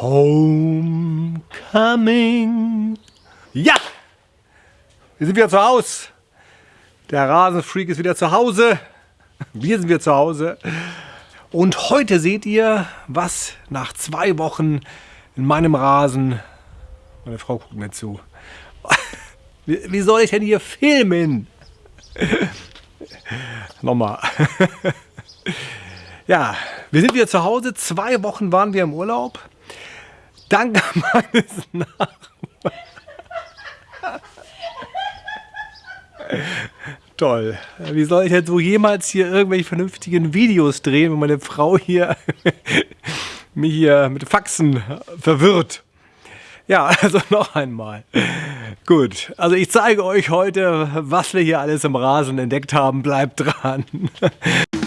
Homecoming. Ja, wir sind wieder zu Hause. Der Rasenfreak ist wieder zu Hause. Wir sind wieder zu Hause. Und heute seht ihr, was nach zwei Wochen in meinem Rasen... Meine Frau guckt mir zu. Wie, soll ich denn hier filmen? Nochmal. ja, wir sind wieder zu Hause. Zwei Wochen waren wir im Urlaub. Dank meines Nachbarn. Toll. Wie soll ich denn so jemals hier irgendwelche vernünftigen Videos drehen, wenn meine Frau hier mich hier mit Faxen verwirrt? Ja, also noch einmal. Gut, also ich zeige euch heute, was wir hier alles im Rasen entdeckt haben. Bleibt dran.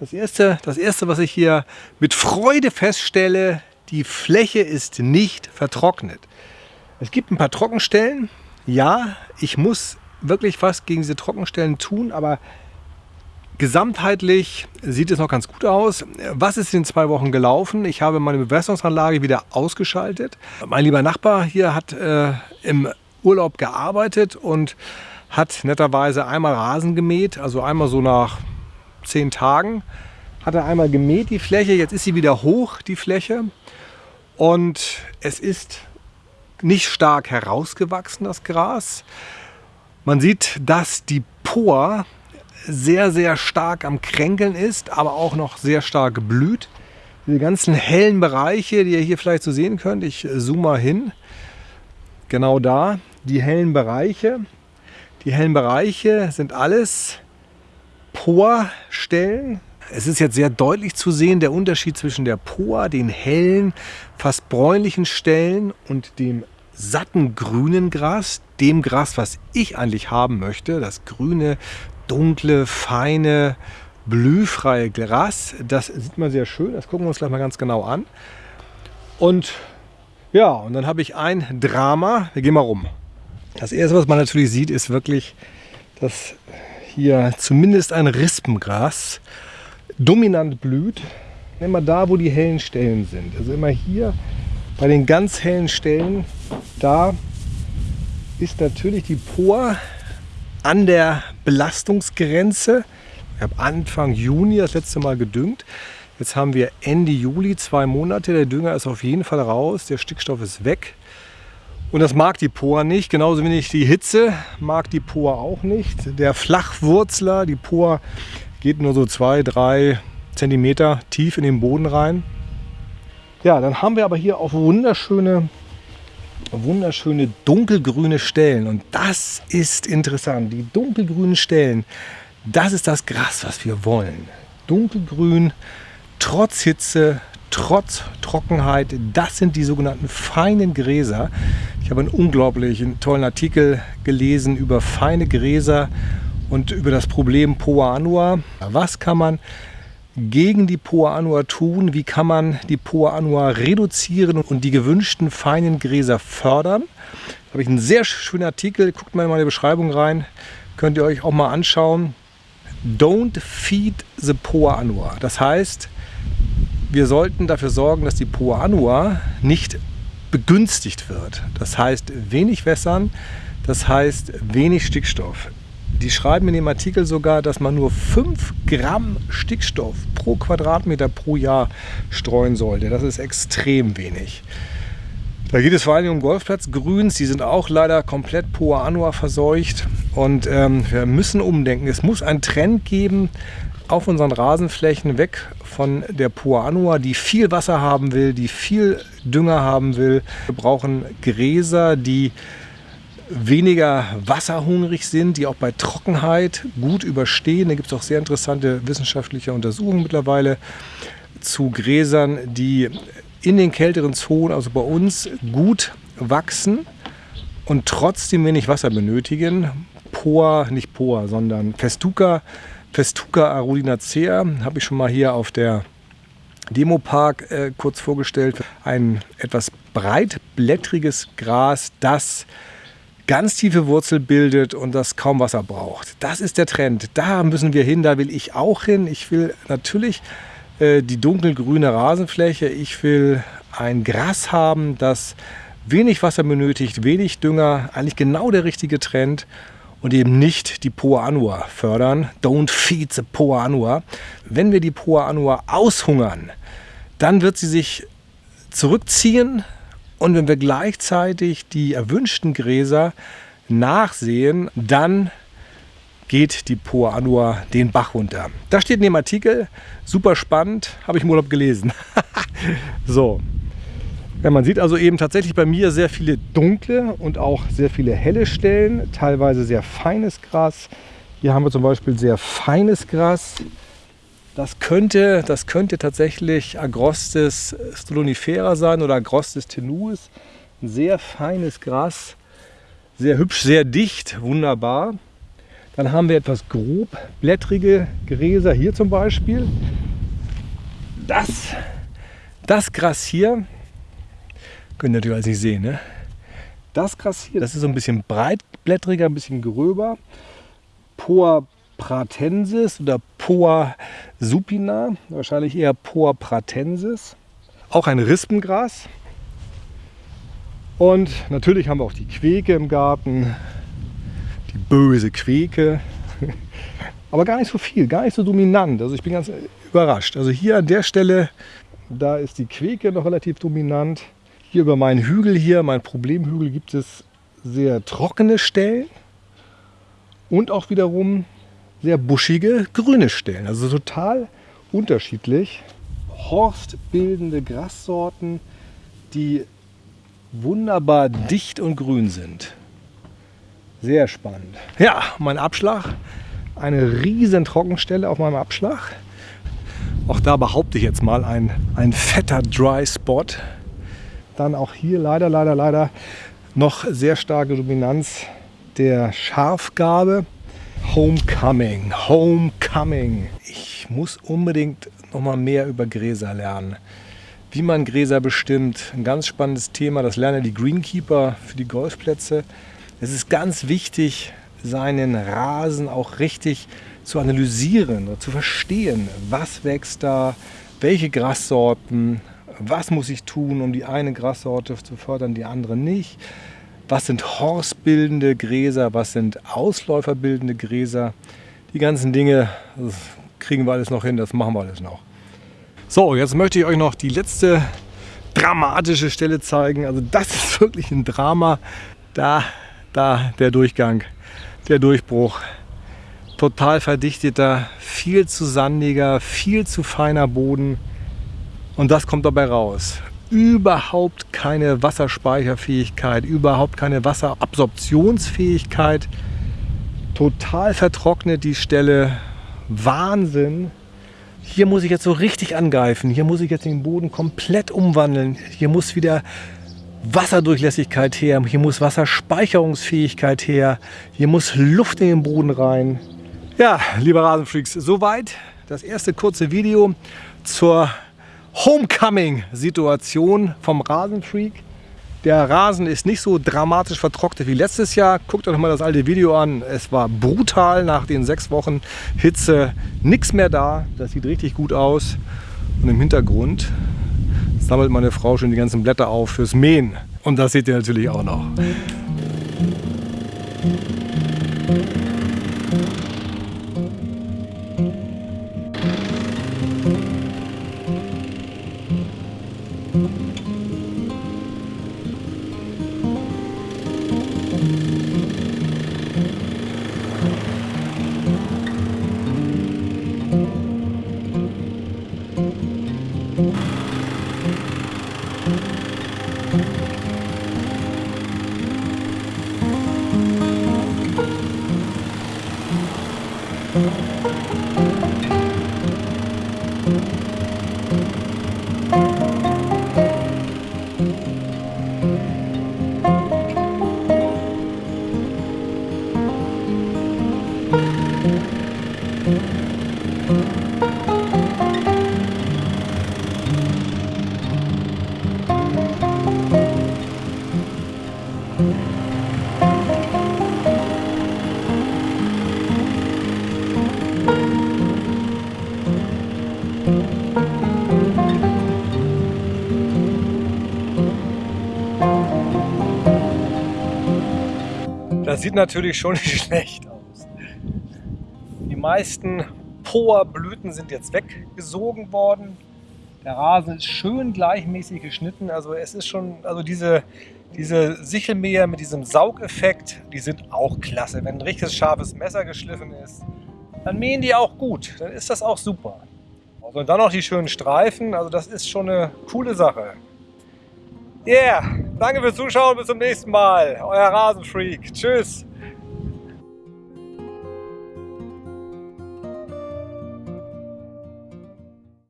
Das erste, das erste, was ich hier mit Freude feststelle, die Fläche ist nicht vertrocknet. Es gibt ein paar Trockenstellen. Ja, ich muss wirklich was gegen diese Trockenstellen tun, aber gesamtheitlich sieht es noch ganz gut aus. Was ist in zwei Wochen gelaufen? Ich habe meine Bewässerungsanlage wieder ausgeschaltet. Mein lieber Nachbar hier hat äh, im Urlaub gearbeitet und hat netterweise einmal Rasen gemäht, also einmal so nach zehn Tagen hat er einmal gemäht die Fläche, jetzt ist sie wieder hoch, die Fläche. Und es ist nicht stark herausgewachsen, das Gras. Man sieht, dass die Por sehr, sehr stark am Kränkeln ist, aber auch noch sehr stark blüht. Diese ganzen hellen Bereiche, die ihr hier vielleicht so sehen könnt, ich zoome mal hin, genau da, die hellen Bereiche. Die hellen Bereiche sind alles Porstellen. Es ist jetzt sehr deutlich zu sehen, der Unterschied zwischen der Poa, den hellen, fast bräunlichen Stellen und dem satten grünen Gras, dem Gras, was ich eigentlich haben möchte, das grüne, dunkle, feine, blühfreie Gras. Das sieht man sehr schön, das gucken wir uns gleich mal ganz genau an. Und ja, und dann habe ich ein Drama. Wir gehen mal rum. Das erste, was man natürlich sieht, ist wirklich das hier zumindest ein Rispengras dominant blüht. Immer da, wo die hellen Stellen sind. Also immer hier bei den ganz hellen Stellen, da ist natürlich die Por an der Belastungsgrenze. Ich habe Anfang Juni das letzte Mal gedüngt. Jetzt haben wir Ende Juli, zwei Monate. Der Dünger ist auf jeden Fall raus, der Stickstoff ist weg. Und das mag die Poa nicht, genauso wenig die Hitze mag die Poa auch nicht. Der Flachwurzler, die Poa geht nur so zwei, drei Zentimeter tief in den Boden rein. Ja, dann haben wir aber hier auch wunderschöne, wunderschöne dunkelgrüne Stellen. Und das ist interessant. Die dunkelgrünen Stellen, das ist das Gras, was wir wollen. Dunkelgrün, trotz Hitze, trotz Trockenheit. Das sind die sogenannten feinen Gräser. Ich habe einen unglaublich tollen Artikel gelesen über feine Gräser und über das Problem Poa annua. Was kann man gegen die Poa annua tun? Wie kann man die Poa annua reduzieren und die gewünschten feinen Gräser fördern? Da habe ich einen sehr schönen Artikel. Guckt mal in meine Beschreibung rein. Könnt ihr euch auch mal anschauen. Don't feed the Poa annua. Das heißt, wir sollten dafür sorgen, dass die Poa annua nicht begünstigt wird. Das heißt wenig wässern, das heißt wenig Stickstoff. Die schreiben in dem Artikel sogar, dass man nur 5 Gramm Stickstoff pro Quadratmeter pro Jahr streuen sollte. Das ist extrem wenig. Da geht es vor allem um Golfplatzgrüns, die sind auch leider komplett Poa annua verseucht. Und ähm, wir müssen umdenken. Es muss einen Trend geben, auf unseren Rasenflächen weg von der Poa annua, die viel Wasser haben will, die viel Dünger haben will. Wir brauchen Gräser, die weniger wasserhungrig sind, die auch bei Trockenheit gut überstehen. Da gibt es auch sehr interessante wissenschaftliche Untersuchungen mittlerweile zu Gräsern, die in den kälteren Zonen, also bei uns, gut wachsen und trotzdem wenig Wasser benötigen. Poa, nicht Poa, sondern Festuca Festuca arudinacea habe ich schon mal hier auf der Demopark äh, kurz vorgestellt. Ein etwas breitblättriges Gras, das ganz tiefe Wurzel bildet und das kaum Wasser braucht. Das ist der Trend. Da müssen wir hin, da will ich auch hin. Ich will natürlich äh, die dunkelgrüne Rasenfläche. Ich will ein Gras haben, das wenig Wasser benötigt, wenig Dünger, eigentlich genau der richtige Trend und eben nicht die Poa Annua fördern. Don't feed the Poa Annua. Wenn wir die Poa Annua aushungern, dann wird sie sich zurückziehen und wenn wir gleichzeitig die erwünschten Gräser nachsehen, dann geht die Poa Annua den Bach runter. Das steht in dem Artikel, super spannend, habe ich im Urlaub gelesen. so, ja, man sieht also eben tatsächlich bei mir sehr viele dunkle und auch sehr viele helle Stellen, teilweise sehr feines Gras. Hier haben wir zum Beispiel sehr feines Gras. Das könnte, das könnte tatsächlich Agrostis stolonifera sein oder Agrostis tenuis. Ein sehr feines Gras, sehr hübsch, sehr dicht, wunderbar. Dann haben wir etwas grobblättrige Gräser hier zum Beispiel. Das, das Gras hier, könnt ihr natürlich alles nicht sehen, ne? Das Gras hier, das ist so ein bisschen breitblättriger, ein bisschen gröber. Poa pratensis oder Poa supina, wahrscheinlich eher Poa pratensis. Auch ein Rispengras. Und natürlich haben wir auch die Queke im Garten, die böse Queke. Aber gar nicht so viel, gar nicht so dominant. Also ich bin ganz überrascht. Also hier an der Stelle, da ist die Queke noch relativ dominant. Hier über meinen Hügel hier, mein Problemhügel, gibt es sehr trockene Stellen und auch wiederum sehr buschige grüne Stellen. Also total unterschiedlich. Horstbildende Grassorten, die wunderbar dicht und grün sind. Sehr spannend. Ja, mein Abschlag. Eine riesen Trockenstelle auf meinem Abschlag. Auch da behaupte ich jetzt mal ein, ein fetter Dry Spot. Dann auch hier leider, leider, leider noch sehr starke Dominanz der Schafgabe. Homecoming, Homecoming. Ich muss unbedingt noch mal mehr über Gräser lernen. Wie man Gräser bestimmt, ein ganz spannendes Thema. Das lernen die Greenkeeper für die Golfplätze. Es ist ganz wichtig, seinen Rasen auch richtig zu analysieren, zu verstehen, was wächst da, welche Grassorten, was muss ich tun, um die eine Grassorte zu fördern, die andere nicht was sind horstbildende Gräser, was sind ausläuferbildende Gräser. Die ganzen Dinge kriegen wir alles noch hin, das machen wir alles noch. So, jetzt möchte ich euch noch die letzte dramatische Stelle zeigen. Also das ist wirklich ein Drama. Da, da der Durchgang, der Durchbruch. Total verdichteter, viel zu sandiger, viel zu feiner Boden. Und das kommt dabei raus überhaupt keine Wasserspeicherfähigkeit, überhaupt keine Wasserabsorptionsfähigkeit. Total vertrocknet die Stelle. Wahnsinn. Hier muss ich jetzt so richtig angreifen. Hier muss ich jetzt den Boden komplett umwandeln. Hier muss wieder Wasserdurchlässigkeit her. Hier muss Wasserspeicherungsfähigkeit her. Hier muss Luft in den Boden rein. Ja, liebe Rasenfreaks, soweit das erste kurze Video zur Homecoming-Situation vom Rasenfreak. Der Rasen ist nicht so dramatisch vertrocknet wie letztes Jahr. Guckt euch mal das alte Video an. Es war brutal nach den sechs Wochen Hitze. Nichts mehr da. Das sieht richtig gut aus. Und im Hintergrund sammelt meine Frau schon die ganzen Blätter auf fürs Mähen. Und das seht ihr natürlich auch noch. Das sieht natürlich schon nicht schlecht aus. Die meisten Poa-Blüten sind jetzt weggesogen worden. Der Rasen ist schön gleichmäßig geschnitten. Also es ist schon, also diese, diese Sichelmäher mit diesem Saugeffekt, die sind auch klasse. Wenn ein richtiges scharfes Messer geschliffen ist, dann mähen die auch gut. Dann ist das auch super. Also und dann noch die schönen Streifen. Also das ist schon eine coole Sache. Yeah, danke fürs Zuschauen. Bis zum nächsten Mal. Euer Rasenfreak. Tschüss.